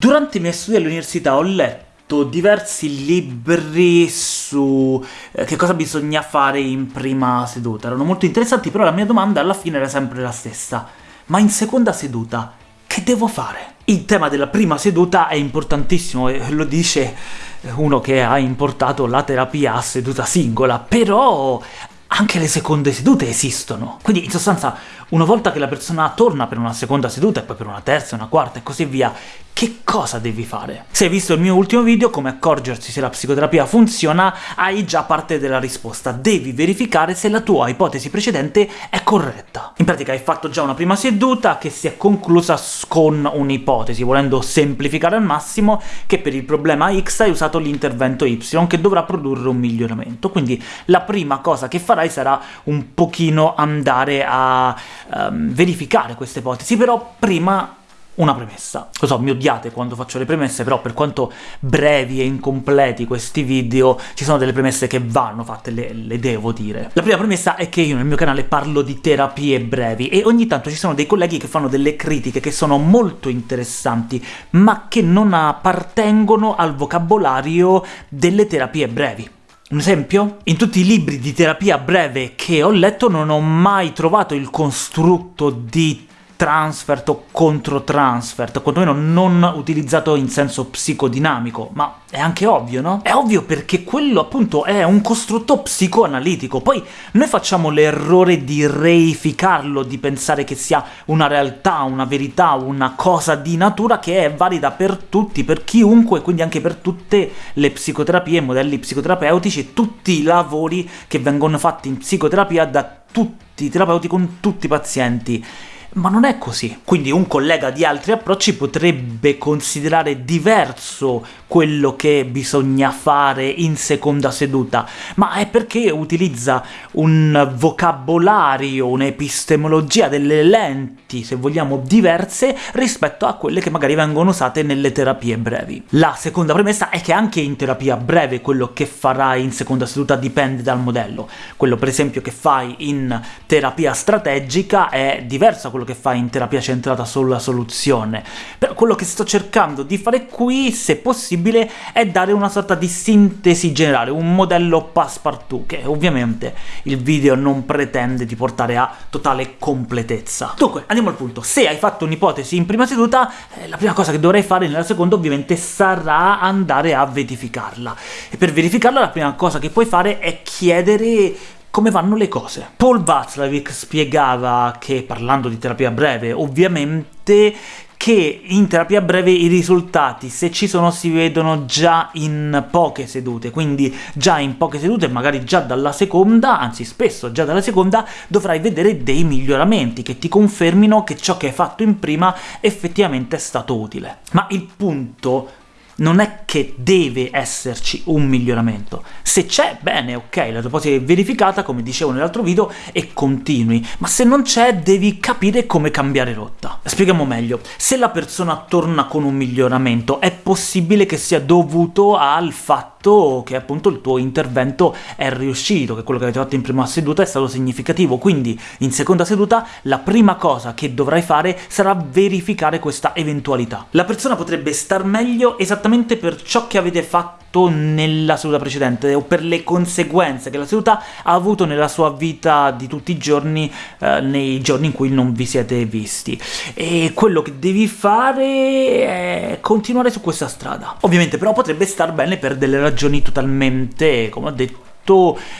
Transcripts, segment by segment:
Durante i miei studi all'università ho letto diversi libri su eh, che cosa bisogna fare in prima seduta. Erano molto interessanti, però la mia domanda alla fine era sempre la stessa. Ma in seconda seduta che devo fare? Il tema della prima seduta è importantissimo, e lo dice uno che ha importato la terapia a seduta singola, però anche le seconde sedute esistono. Quindi, in sostanza, una volta che la persona torna per una seconda seduta, e poi per una terza, una quarta e così via, che cosa devi fare? Se hai visto il mio ultimo video, come accorgersi se la psicoterapia funziona, hai già parte della risposta. Devi verificare se la tua ipotesi precedente è corretta. In pratica hai fatto già una prima seduta che si è conclusa con un'ipotesi, volendo semplificare al massimo, che per il problema X hai usato l'intervento Y, che dovrà produrre un miglioramento. Quindi la prima cosa che farai sarà un pochino andare a um, verificare queste ipotesi, però prima una premessa. Lo so, mi odiate quando faccio le premesse, però per quanto brevi e incompleti questi video, ci sono delle premesse che vanno fatte, le, le, devo dire. La prima premessa è che io nel mio canale parlo di terapie brevi, e ogni tanto ci sono dei colleghi che fanno delle critiche che sono molto interessanti, ma che non appartengono al vocabolario delle terapie brevi. Un esempio? In tutti i libri di terapia breve che ho letto non ho mai trovato il costrutto di transfert o controtransfert, quantomeno non utilizzato in senso psicodinamico, ma è anche ovvio, no? È ovvio perché quello appunto è un costrutto psicoanalitico, poi noi facciamo l'errore di reificarlo, di pensare che sia una realtà, una verità, una cosa di natura che è valida per tutti, per chiunque, quindi anche per tutte le psicoterapie, modelli psicoterapeutici e tutti i lavori che vengono fatti in psicoterapia da tutti i terapeuti con tutti i pazienti. Ma non è così. Quindi un collega di altri approcci potrebbe considerare diverso quello che bisogna fare in seconda seduta, ma è perché utilizza un vocabolario, un'epistemologia, delle lenti, se vogliamo, diverse rispetto a quelle che magari vengono usate nelle terapie brevi. La seconda premessa è che anche in terapia breve quello che farai in seconda seduta dipende dal modello. Quello per esempio che fai in terapia strategica è diverso da quello che fai in terapia centrata sulla soluzione. Però quello che sto cercando di fare qui, se possibile, è dare una sorta di sintesi generale, un modello passepartout, che ovviamente il video non pretende di portare a totale completezza. Dunque, andiamo al punto. Se hai fatto un'ipotesi in prima seduta, eh, la prima cosa che dovrai fare nella seconda ovviamente sarà andare a verificarla. E per verificarla la prima cosa che puoi fare è chiedere come vanno le cose. Paul Václavic spiegava che, parlando di terapia breve, ovviamente che in terapia breve i risultati, se ci sono, si vedono già in poche sedute, quindi già in poche sedute, magari già dalla seconda, anzi spesso già dalla seconda, dovrai vedere dei miglioramenti che ti confermino che ciò che hai fatto in prima effettivamente è stato utile. Ma il punto non è che deve esserci un miglioramento. Se c'è, bene, ok, la tua ipotesi è verificata, come dicevo nell'altro video, e continui, ma se non c'è devi capire come cambiare rotta. Spieghiamo meglio. Se la persona torna con un miglioramento, è possibile che sia dovuto al fatto che appunto il tuo intervento è riuscito, che quello che avete fatto in prima seduta è stato significativo, quindi in seconda seduta la prima cosa che dovrai fare sarà verificare questa eventualità. La persona potrebbe star meglio esattamente per ciò che avete fatto nella seduta precedente, o per le conseguenze che la seduta ha avuto nella sua vita di tutti i giorni, eh, nei giorni in cui non vi siete visti. E quello che devi fare è continuare su questa strada. Ovviamente però potrebbe star bene per delle ragioni totalmente, come ho detto,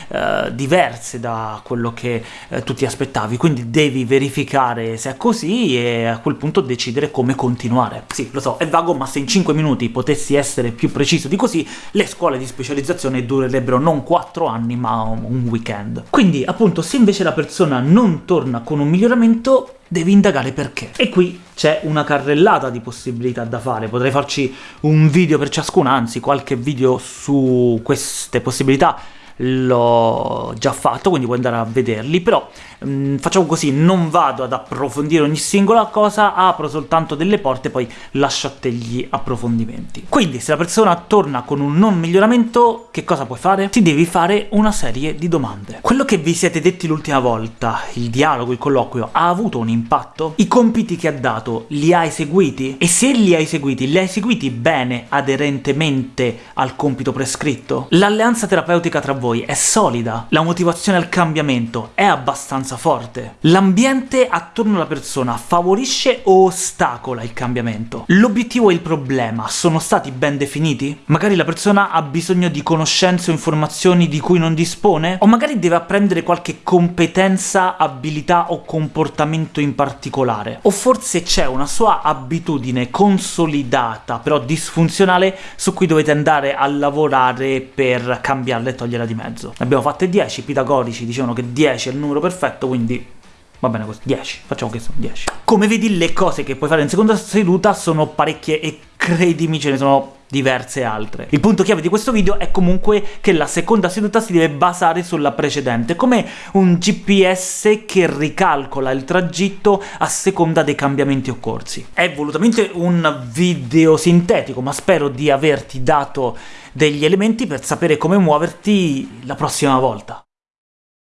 eh, diverse da quello che eh, tu ti aspettavi, quindi devi verificare se è così e a quel punto decidere come continuare. Sì, lo so, è vago, ma se in 5 minuti potessi essere più preciso di così, le scuole di specializzazione durerebbero non 4 anni, ma un weekend. Quindi, appunto, se invece la persona non torna con un miglioramento, devi indagare perché. E qui c'è una carrellata di possibilità da fare, potrei farci un video per ciascuna, anzi qualche video su queste possibilità l'ho già fatto, quindi puoi andare a vederli, però mh, mm, facciamo così, non vado ad approfondire ogni singola cosa, apro soltanto delle porte, poi lascio a te gli approfondimenti. Quindi, se la persona torna con un non miglioramento, che cosa puoi fare? Ti devi fare una serie di domande. Quello che vi siete detti l'ultima volta, il dialogo, il colloquio, ha avuto un impatto? I compiti che ha dato, li hai seguiti? E se li hai seguiti, li hai seguiti bene, aderentemente al compito prescritto? L'alleanza terapeutica tra voi è solida? La motivazione al cambiamento è abbastanza forte? L'ambiente attorno alla persona favorisce o ostacola il cambiamento? L'obiettivo e il problema sono stati ben definiti? Magari la persona ha bisogno di conoscenze o informazioni di cui non dispone? O magari deve apprendere qualche competenza, abilità o comportamento in particolare? O forse c'è una sua abitudine consolidata, però disfunzionale, su cui dovete andare a lavorare per cambiarla e toglierla di mezzo. Ne abbiamo fatte 10, i pitagorici dicevano che 10 è il numero perfetto, quindi Va bene così, 10, facciamo che sono 10. Come vedi le cose che puoi fare in seconda seduta sono parecchie e credimi ce ne sono diverse altre. Il punto chiave di questo video è comunque che la seconda seduta si deve basare sulla precedente, come un GPS che ricalcola il tragitto a seconda dei cambiamenti occorsi. È volutamente un video sintetico, ma spero di averti dato degli elementi per sapere come muoverti la prossima volta.